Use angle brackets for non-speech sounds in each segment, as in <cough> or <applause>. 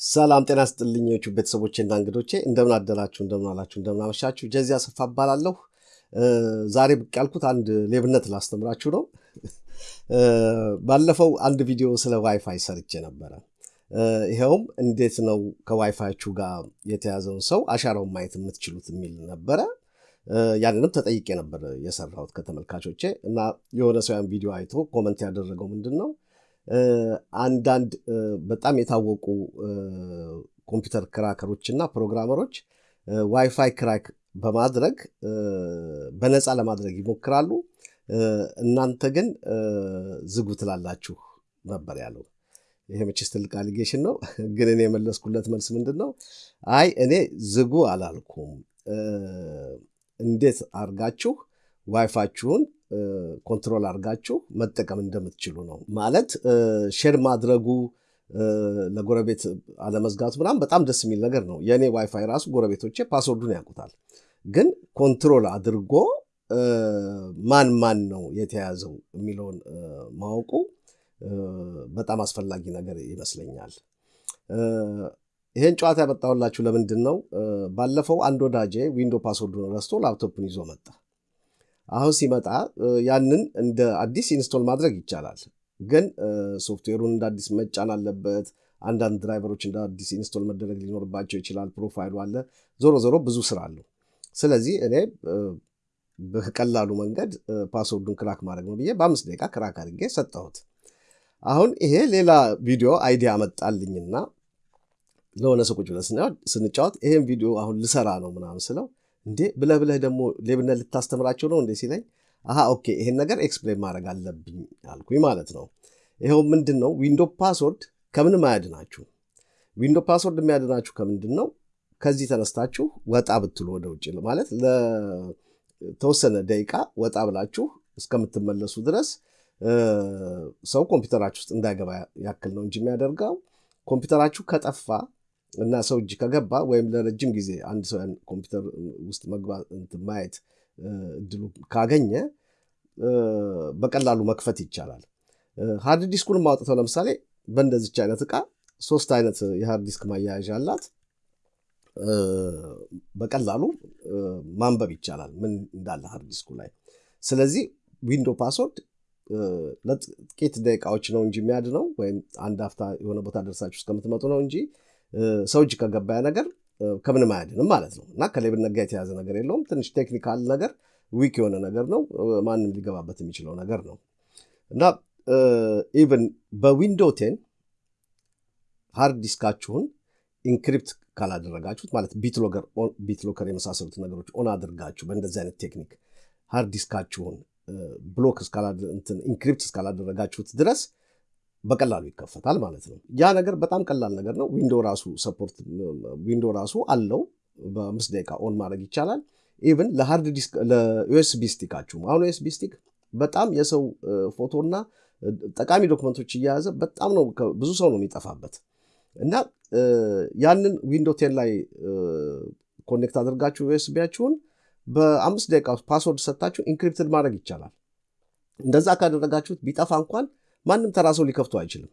ሰላም ጤና ስጥልኞቹ ቤተሰቦቼና እንግዶቼ እንደምን አደራችሁ፣ እንደምን አላችሁ፣ እንደምን አመሻችሁ። ጀዚያ አሰፋ እባላለሁ። ዛሬ ብቅ ያልኩት አንድ ሌብነት ላስተምራችሁ ነው። ባለፈው አንድ ቪዲዮ ስለ ዋይፋይ ሰርቼ ነበረ። ይኸውም እንዴት ነው ከዋይፋያችሁ ጋር የተያዘውን ሰው አሻራውን ማየት የምትችሉት የሚል ነበረ። ያንንም ተጠይቄ ነበር የሰራሁት ከተመልካቾቼ እና የሆነ ሰው ያን ቪዲዮ አይቶ ኮመንት ያደረገው ምንድን ነው አንዳንድ በጣም የታወቁ ኮምፒውተር ክራከሮች እና ፕሮግራመሮች ዋይፋይ ክራክ በማድረግ በነፃ ለማድረግ ይሞክራሉ። እናንተ ግን ዝጉ ትላላችሁ ነበር ያለው። ይሄ መቼስ ትልቅ አሊጌሽን ነው። <laughs> ግን እኔ የመለስኩለት መልስ ምንድን ነው? አይ እኔ ዝጉ አላልኩም። እንዴት አርጋችሁ ዋይፋችሁን ኮንትሮል አድርጋችሁ መጠቀም እንደምትችሉ ነው። ማለት ሼር ማድረጉ ለጎረቤት አለመዝጋቱ ምናምን በጣም ደስ የሚል ነገር ነው። የእኔ ዋይፋይ ራሱ ጎረቤቶቼ ፓስወርዱን ያውቁታል። ግን ኮንትሮል አድርጎ ማን ማን ነው የተያዘው የሚለውን ማወቁ በጣም አስፈላጊ ነገር ይመስለኛል። ይሄን ጨዋታ ያመጣሁላችሁ ለምንድን ነው? ባለፈው አንድ ወዳጄ ዊንዶ ፓስወርዱን ረስቶ ላፕቶፕን ይዞ መጣ። አሁን ሲመጣ ያንን እንደ አዲስ ኢንስቶል ማድረግ ይቻላል። ግን ሶፍትዌሩን እንደ አዲስ መጫን አለበት። አንዳንድ ድራይቨሮች እንደ አዲስ ኢንስቶል መደረግ ሊኖርባቸው ይችላል። ፕሮፋይሉ አለ። ዞሮ ዞሮ ብዙ ስራ አለው። ስለዚህ እኔ በቀላሉ መንገድ ፓስወርዱን ክራክ ማድረግ ነው ብዬ በአምስት ደቂቃ ክራክ አድርጌ ሰጠሁት። አሁን ይሄ ሌላ ቪዲዮ አይዲያ መጣልኝና ለሆነ ሰው ቁጭ ብለን ስንጫወት ይሄን ቪዲዮ አሁን ልሰራ ነው ምናምን ስለው እንዴ ብለህ ብለህ ደግሞ ሌብነት ልታስተምራቸው ነው እንዴ ሲለኝ፣ አሀ ኦኬ ይሄን ነገር ኤክስፕሌን ማድረግ አለብኝ አልኩኝ ማለት ነው። ይኸው ምንድን ነው ዊንዶ ፓስወርድ ከምንም አያድናችሁ። ዊንዶ ፓስወርድ የሚያድናችሁ ከምንድን ነው? ከዚህ ተነስታችሁ ወጣ ብትሉ ወደ ውጭ ማለት ለተወሰነ ደቂቃ ወጣ ብላችሁ እስከምትመለሱ ድረስ ሰው ኮምፒውተራችሁ ውስጥ እንዳይገባ ያክል ነው እንጂ የሚያደርገው ኮምፒውተራችሁ ከጠፋ እና ሰው እጅ ከገባ ወይም ለረጅም ጊዜ አንድ ሰው ኮምፒውተር ውስጥ መግባት ማየት እድሉ ካገኘ በቀላሉ መክፈት ይቻላል። ሃርድ ዲስኩን ማውጥተው ለምሳሌ በእንደዚች አይነት እቃ ሶስት አይነት የሃርድ ዲስክ ማያያዣ አላት። በቀላሉ ማንበብ ይቻላል ምን እንዳለ ሃርድ ዲስኩ ላይ። ስለዚህ ዊንዶ ፓስወርድ ለጥቂት ደቂቃዎች ነው እንጂ የሚያድነው ወይም አንድ አፍታ የሆነ ቦታ ደርሳችሁ እስከምትመጡ ነው እንጂ ሰው እጅ ከገባ ነገር ከምንም አያድንም ማለት ነው። እና ከሌብነት ጋር የተያዘ ነገር የለውም። ትንሽ ቴክኒካል ነገር ዊክ የሆነ ነገር ነው። ማንም ሊገባበት የሚችለው ነገር ነው እና ኢቨን በዊንዶ ቴን ሃርድ ዲስካችሁን ኢንክሪፕት ካላደረጋችሁት ማለት ቢትሎከር የመሳሰሉት ነገሮች ኦን አድርጋችሁ በእንደዚህ አይነት ቴክኒክ ሃርድ ዲስካችሁን ብሎክ ኢንክሪፕት እስካላደረጋችሁት ድረስ በቀላሉ ይከፈታል ማለት ነው። ያ ነገር በጣም ቀላል ነገር ነው። ዊንዶ ራሱ ሰፖርት ዊንዶ ራሱ አለው። በአምስት ደቂቃ ኦን ማድረግ ይቻላል። ኢቭን ለሃርድ ዲስክ ለዩኤስቢ ስቲካችሁም አሁን ዩኤስቢ ስቲክ በጣም የሰው ፎቶና ጠቃሚ ዶክመንቶች እየያዘ በጣም ነው ብዙ ሰው ነው የሚጠፋበት እና ያንን ዊንዶ ቴን ላይ ኮኔክት አድርጋችሁ ዩኤስቢያችሁን በአምስት ደቂቃ ፓስወርድ ሰጥታችሁ ኢንክሪፕትድ ማድረግ ይቻላል። እንደዛ ካደረጋችሁት ቢጠፋ እንኳን ማንም ተራ ሰው ሊከፍቱ አይችልም።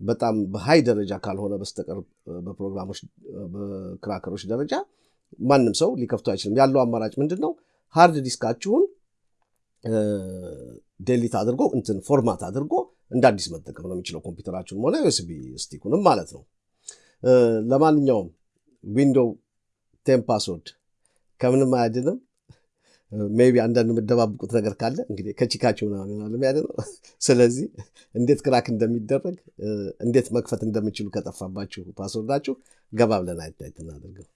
በጣም በሀይ ደረጃ ካልሆነ በስተቀር በፕሮግራሞች በክራከሮች ደረጃ ማንም ሰው ሊከፍቱ አይችልም። ያለው አማራጭ ምንድን ነው? ሃርድ ዲስካችሁን ዴሊት አድርጎ እንትን ፎርማት አድርጎ እንደ አዲስ መጠቀም ነው የሚችለው ኮምፒውተራችሁንም ሆነ ዩኤስቢ ስቲኩንም ማለት ነው። ለማንኛውም ዊንዶው ቴን ፓስወርድ ከምንም አያድንም። ሜይ ቢ አንዳንድ የምደባብቁት ነገር ካለ እንግዲህ ከቺካችሁ ምናምን ይሆናል የሚያድነው። ስለዚህ እንዴት ክራክ እንደሚደረግ እንዴት መክፈት እንደሚችሉ ከጠፋባችሁ ፓስወርዳችሁ ገባ ብለን አይታይት እናደርገው።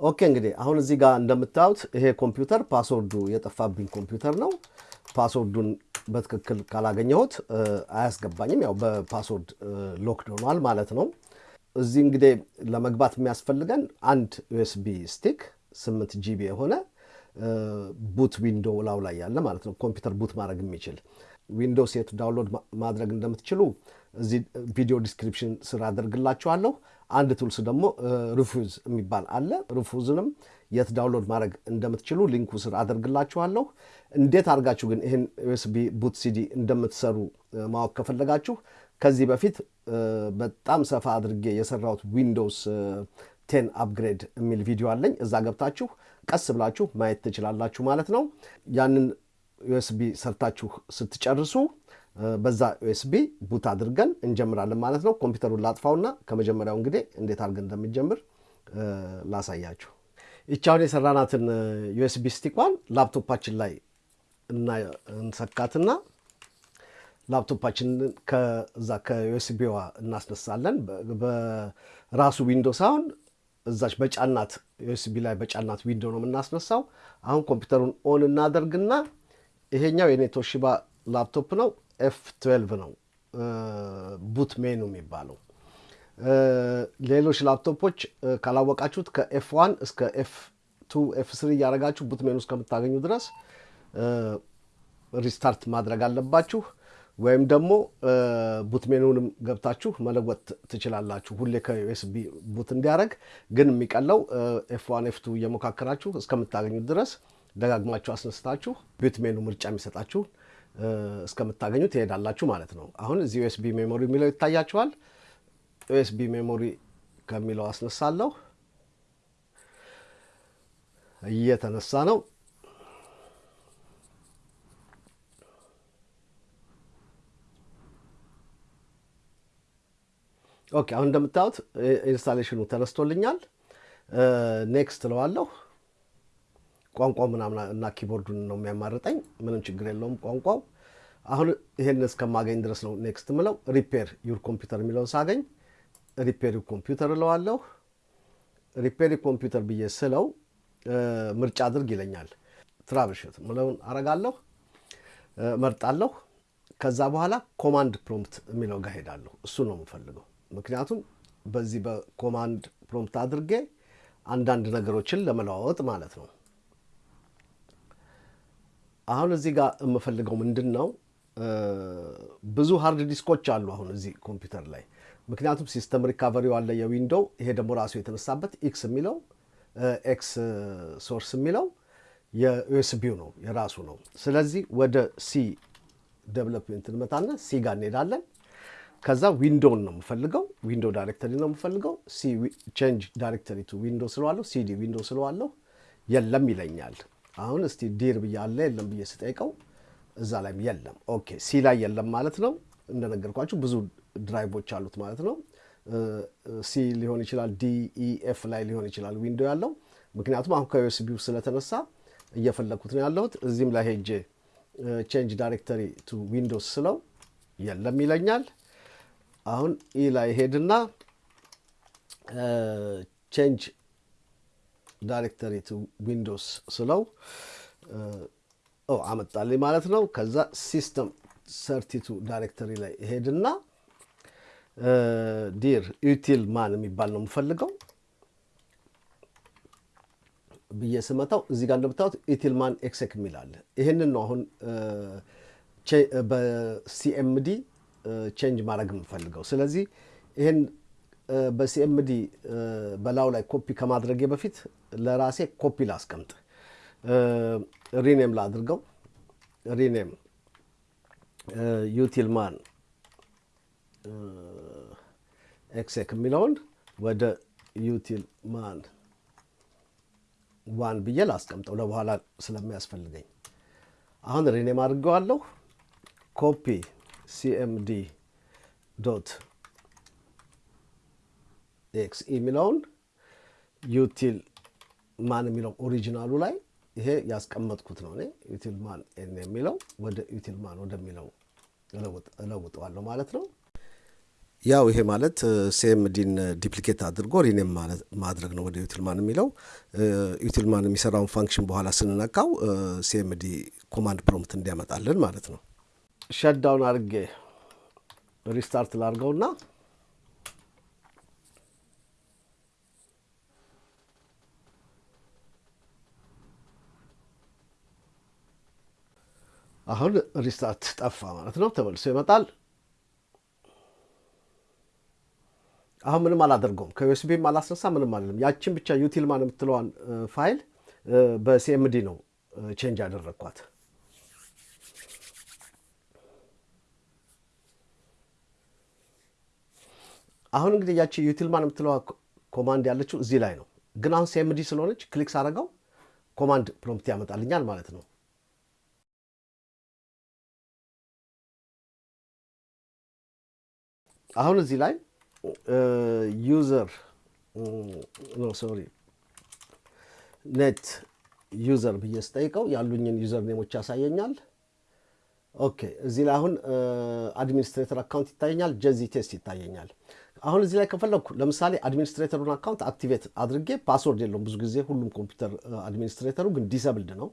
ኦኬ እንግዲህ አሁን እዚህ ጋር እንደምታዩት ይሄ ኮምፒውተር ፓስወርዱ የጠፋብኝ ኮምፒውተር ነው። ፓስወርዱን በትክክል ካላገኘሁት አያስገባኝም። ያው በፓስወርድ ሎክድ ሆኗል ማለት ነው። እዚህ እንግዲህ ለመግባት የሚያስፈልገን አንድ ዩኤስቢ ስቲክ ስምንት ጂቢ የሆነ ቡት ዊንዶው ላው ላይ ያለ ማለት ነው። ኮምፒውተር ቡት ማድረግ የሚችል ዊንዶውስ የት ዳውንሎድ ማድረግ እንደምትችሉ እዚህ ቪዲዮ ዲስክሪፕሽን ስር አደርግላችኋለሁ። አንድ ቱልስ ደግሞ ሪፉዝ የሚባል አለ። ሪፉዝንም የት ዳውንሎድ ማድረግ እንደምትችሉ ሊንኩ ስር አደርግላችኋለሁ። እንዴት አድርጋችሁ ግን ይህን ዩኤስቢ ቡት ሲዲ እንደምትሰሩ ማወቅ ከፈለጋችሁ ከዚህ በፊት በጣም ሰፋ አድርጌ የሰራሁት ዊንዶውስ ቴን አፕግሬድ የሚል ቪዲዮ አለኝ። እዛ ገብታችሁ ቀስ ብላችሁ ማየት ትችላላችሁ ማለት ነው። ያንን ዩኤስቢ ሰርታችሁ ስትጨርሱ በዛ ዩኤስቢ ቡት አድርገን እንጀምራለን ማለት ነው። ኮምፒውተሩን ላጥፋውና ከመጀመሪያው እንግዲህ እንዴት አድርገን እንደሚጀምር ላሳያችሁ። ይቻውን የሰራናትን ዩኤስቢ ስቲኳን ላፕቶፓችን ላይ እንሰካትና ላፕቶፓችንን ከዛ ከዩኤስቢዋ እናስነሳለን። በራሱ ዊንዶ ሳይሆን እዛች በጫናት ዩኤስቢ ላይ በጫናት ዊንዶ ነው የምናስነሳው። አሁን ኮምፒውተሩን ኦን እናደርግና ይሄኛው የኔ ቶሺባ ላፕቶፕ ነው። ኤፍ 12 ነው ቡት ሜኑ የሚባለው። ሌሎች ላፕቶፖች ካላወቃችሁት ከኤፍ ዋን እስከ ኤፍ ቱ ኤፍ ስሪ እያደረጋችሁ ቡት ሜኑ እስከምታገኙ ድረስ ሪስታርት ማድረግ አለባችሁ። ወይም ደግሞ ቡት ሜኑንም ገብታችሁ መለወጥ ትችላላችሁ። ሁሌ ከዩኤስቢ ቡት እንዲያደረግ ግን የሚቀለው ኤፍ ዋን ኤፍ ቱ እየሞካከራችሁ እስከምታገኙት ድረስ ደጋግማችሁ አስነስታችሁ ቡት ምርጫ የሚሰጣችሁ እስከምታገኙ ትሄዳላችሁ ማለት ነው። አሁን እዚህ ዩኤስቢ ሜሞሪ የሚለው ይታያችኋል። ዩኤስቢ ሜሞሪ ከሚለው አስነሳለሁ። እየተነሳ ነው። ኦኬ አሁን እንደምታዩት ኢንስታሌሽኑ ተነስቶልኛል። ኔክስት እለዋለሁ። ቋንቋው ምናምን እና ኪቦርዱን ነው የሚያማርጠኝ። ምንም ችግር የለውም ቋንቋው። አሁን ይሄን እስከማገኝ ድረስ ነው ኔክስት ምለው። ሪፔር ዩር ኮምፒውተር የሚለውን ሳገኝ ሪፔር ዩር ኮምፒውተር እለዋለሁ። ሪፔር ዩር ኮምፒውተር ብዬ ስለው ምርጫ አድርግ ይለኛል። ትራብልሹት ምለውን አረጋለሁ፣ መርጣለሁ። ከዛ በኋላ ኮማንድ ፕሮምፕት የሚለው ጋር ሄዳለሁ። እሱ ነው የምፈልገው። ምክንያቱም በዚህ በኮማንድ ፕሮምፕት አድርጌ አንዳንድ ነገሮችን ለመለዋወጥ ማለት ነው። አሁን እዚህ ጋር የምፈልገው ምንድን ነው? ብዙ ሃርድ ዲስኮች አሉ አሁን እዚህ ኮምፒውተር ላይ ምክንያቱም ሲስተም ሪካቨሪው አለ የዊንዶው ይሄ ደግሞ ራሱ የተነሳበት ኤክስ የሚለው ኤክስ ሶርስ የሚለው የዩኤስቢው ነው የራሱ ነው። ስለዚህ ወደ ሲ ዴቨሎፕሜንት እንመጣና ሲ ጋር እንሄዳለን። ከዛ ዊንዶውን ነው የምፈልገው፣ ዊንዶ ዳይሬክተሪ ነው የምፈልገው። ሲ ቼንጅ ዳይሬክተሪ ቱ ዊንዶ ስለዋለሁ፣ ሲዲ ዊንዶ ስለዋለሁ የለም ይለኛል። አሁን እስቲ ዲር ብዬ አለ የለም ብዬ ስጠይቀው እዛ ላይም የለም። ኦኬ ሲ ላይ የለም ማለት ነው። እንደነገርኳችሁ ብዙ ድራይቮች አሉት ማለት ነው። ሲ ሊሆን ይችላል፣ ዲ ኢ ኤፍ ላይ ሊሆን ይችላል ዊንዶ ያለው። ምክንያቱም አሁን ከዩኤስቢው ስለተነሳ እየፈለግኩት ነው ያለሁት። እዚህም ላይ ሄጄ ቼንጅ ዳይሬክተሪ ቱ ዊንዶስ ስለው የለም ይለኛል። አሁን ኢ ላይ ሄድና ቼንጅ ዳይሬክተሪ ቱ ዊንዶስ ስለው አመጣልኝ ማለት ነው። ከዛ ሲስተም ሰርቲቱ ዳይሬክተሪ ላይ ሄድና ዲር ዩቲል ማን የሚባል ነው የምፈልገው ብዬ ስመታው እዚህ ጋር እንደምታዩት ዩቲል ማን ኤክሴክ አለ። ይህንን ነው አሁን በሲኤምዲ ቼንጅ ማድረግ የምፈልገው። ስለዚህ ይህን በሲኤምዲ በላዩ ላይ ኮፒ ከማድረጌ በፊት ለራሴ ኮፒ ላስቀምጥ፣ ሪኔም ላድርገው። ሪኔም ዩቲልማን ኤክሴክ የሚለውን ወደ ዩቲልማን ዋን ብዬ ላስቀምጠው ለበኋላ ስለሚያስፈልገኝ። አሁን ሪኔም አድርገዋለሁ። ኮፒ ሲኤምዲ ዶት ኤክስ የሚለውን ዩቲል ማን የሚለው ኦሪጂናሉ ላይ ይሄ ያስቀመጥኩት ነው። እኔ ዩቲል ማን ኤን የሚለው ወደ ዩቲል ማን ወደሚለው እለውጠዋለሁ ማለት ነው። ያው ይሄ ማለት ሲኤምዲን ዲፕሊኬት አድርጎ ሪኔም ማድረግ ነው ወደ ዩቲልማን የሚለው። ዩቲልማን የሚሰራውን ፋንክሽን በኋላ ስንነካው ሲኤምዲ ኮማንድ ፕሮምፕት እንዲያመጣልን ማለት ነው። ሸዳውን አድርጌ ሪስታርት ላድርገውና አሁን ሪስታርት ጠፋ ማለት ነው። ተመልሶ ይመጣል። አሁን ምንም አላደርገውም። ከዩኤስቢም አላስነሳ ምንም አለም። ያችን ብቻ ዩቲልማን የምትለዋን ፋይል በሲኤምዲ ነው ቼንጅ ያደረግኳት። አሁን እንግዲህ ያቺ ዩቲልማን የምትለዋ ኮማንድ ያለችው እዚህ ላይ ነው። ግን አሁን ሲኤምዲ ስለሆነች ክሊክ ሳደርገው ኮማንድ ፕሮምፕት ያመጣልኛል ማለት ነው። አሁን እዚህ ላይ ዩዘር ሶሪ ኔት ዩዘር ብዬ ስጠይቀው ያሉኝን ዩዘር ኔሞች ያሳየኛል። ኦኬ እዚህ ላይ አሁን አድሚኒስትሬተር አካውንት ይታየኛል፣ ጀዚ ቴስት ይታየኛል። አሁን እዚህ ላይ ከፈለግኩ ለምሳሌ አድሚኒስትሬተሩን አካውንት አክቲቬት አድርጌ ፓስወርድ የለውም ብዙ ጊዜ ሁሉም ኮምፒውተር አድሚኒስትሬተሩ ግን ዲሰብልድ ነው፣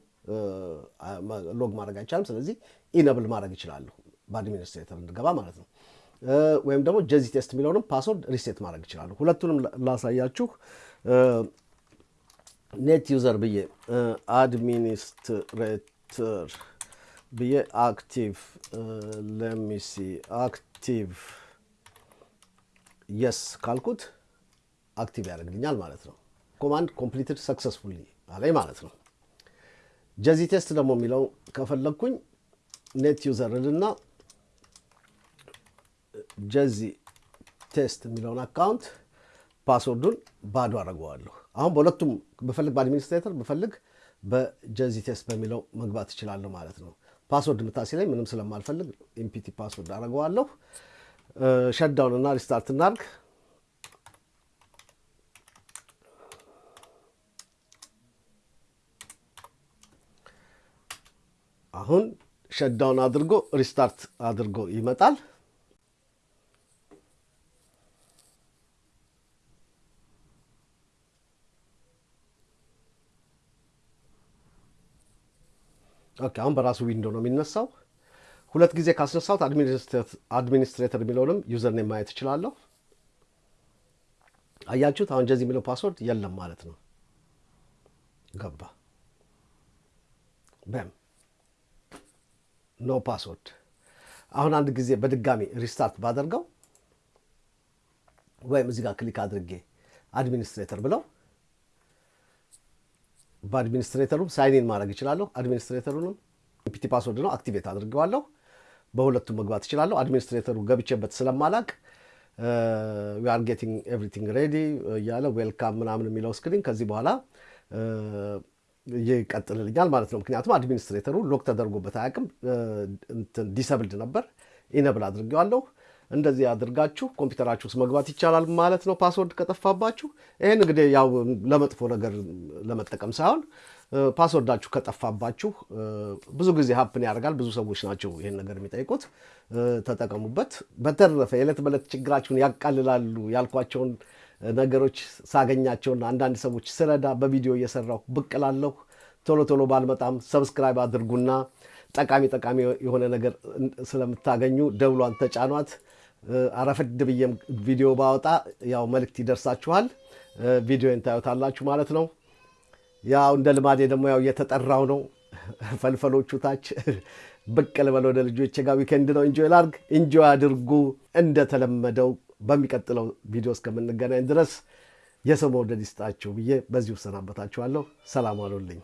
ሎግ ማድረግ አይቻልም። ስለዚህ ኢነብል ማድረግ ይችላለሁ በአድሚኒስትሬተር እንድገባ ማለት ነው። ወይም ደግሞ ጀዚ ቴስት የሚለውንም ፓስወርድ ሪሴት ማድረግ ይችላሉ። ሁለቱንም ላሳያችሁ። ኔት ዩዘር ብዬ አድሚኒስትሬተር ብዬ አክቲቭ ለሚሲ አክቲቭ የስ ካልኩት አክቲቭ ያደርግልኛል ማለት ነው። ኮማንድ ኮምፕሊትድ ሰክሰስፉሊ አለኝ ማለት ነው። ጀዚ ቴስት ደግሞ የሚለው ከፈለግኩኝ ኔት ዩዘር ልና ጀዚ ቴስት የሚለውን አካውንት ፓስወርዱን ባዶ አደርገዋለሁ። አሁን በሁለቱም ብፈልግ በአድሚኒስትሬተር ብፈልግ በጀዚ ቴስት በሚለው መግባት እችላለሁ ማለት ነው። ፓስወርድ ምታሲ ላይ ምንም ስለማልፈልግ ኢምፒቲ ፓስወርድ አደርገዋለሁ። ሸዳውን እና ሪስታርት እናርግ። አሁን ሸዳውን አድርጎ ሪስታርት አድርጎ ይመጣል። ኦኬ አሁን በራሱ ዊንዶ ነው የሚነሳው። ሁለት ጊዜ ካስነሳሁት አድሚኒስትሬተር የሚለውንም ዩዘርኔም ማየት እችላለሁ። አያችሁት? አሁን ጀዚ የሚለው ፓስወርድ የለም ማለት ነው። ገባ በም ኖ ፓስወርድ። አሁን አንድ ጊዜ በድጋሚ ሪስታርት ባደርገው ወይም እዚህ ጋር ክሊክ አድርጌ አድሚኒስትሬተር ብለው በአድሚኒስትሬተሩም ሳይኒን ማድረግ እችላለሁ። አድሚኒስትሬተሩንም ኢምፒቲ ፓስወርድ ነው አክቲቬት አድርገዋለሁ። በሁለቱም መግባት እችላለሁ። አድሚኒስትሬተሩ ገብቼበት ስለማላቅ ዊ አር ጌቲንግ ኤቭሪቲንግ ሬዲ እያለ ዌልካም ምናምን የሚለው ስክሪን ከዚህ በኋላ ይቀጥልልኛል ማለት ነው። ምክንያቱም አድሚኒስትሬተሩ ሎክ ተደርጎበት አያውቅም። ዲሰብልድ ነበር። ኢነብል አድርጌዋለሁ። እንደዚህ አድርጋችሁ ኮምፒውተራችሁ ውስጥ መግባት ይቻላል ማለት ነው፣ ፓስወርድ ከጠፋባችሁ። ይህን እንግዲህ ያው ለመጥፎ ነገር ለመጠቀም ሳይሆን ፓስወርዳችሁ ከጠፋባችሁ ብዙ ጊዜ ሀፕን ያደርጋል። ብዙ ሰዎች ናቸው ይህን ነገር የሚጠይቁት። ተጠቀሙበት። በተረፈ የዕለት በዕለት ችግራችሁን ያቃልላሉ ያልኳቸውን ነገሮች ሳገኛቸውና አንዳንድ ሰዎች ስረዳ በቪዲዮ እየሰራሁ ብቅ እላለሁ። ቶሎ ቶሎ ባልመጣም ሰብስክራይብ አድርጉና ጠቃሚ ጠቃሚ የሆነ ነገር ስለምታገኙ ደውሏን ተጫኗት። አረፈድ ብዬም ቪዲዮ ባወጣ ያው መልእክት ይደርሳችኋል። ቪዲዮን ታዩታላችሁ ማለት ነው። ያው እንደ ልማዴ ደግሞ ያው እየተጠራው ነው። ፈልፈሎቹ ታች ብቅ ልበል ወደ ልጆቼ ጋር weekend ነው። enjoy ላርግ፣ enjoy አድርጉ። እንደተለመደው በሚቀጥለው ቪዲዮ እስከምንገናኝ ድረስ የሰው መውደድ ይስጣችሁ ብዬ በዚሁ እሰናበታችኋለሁ። ሰላም ዋሉልኝ።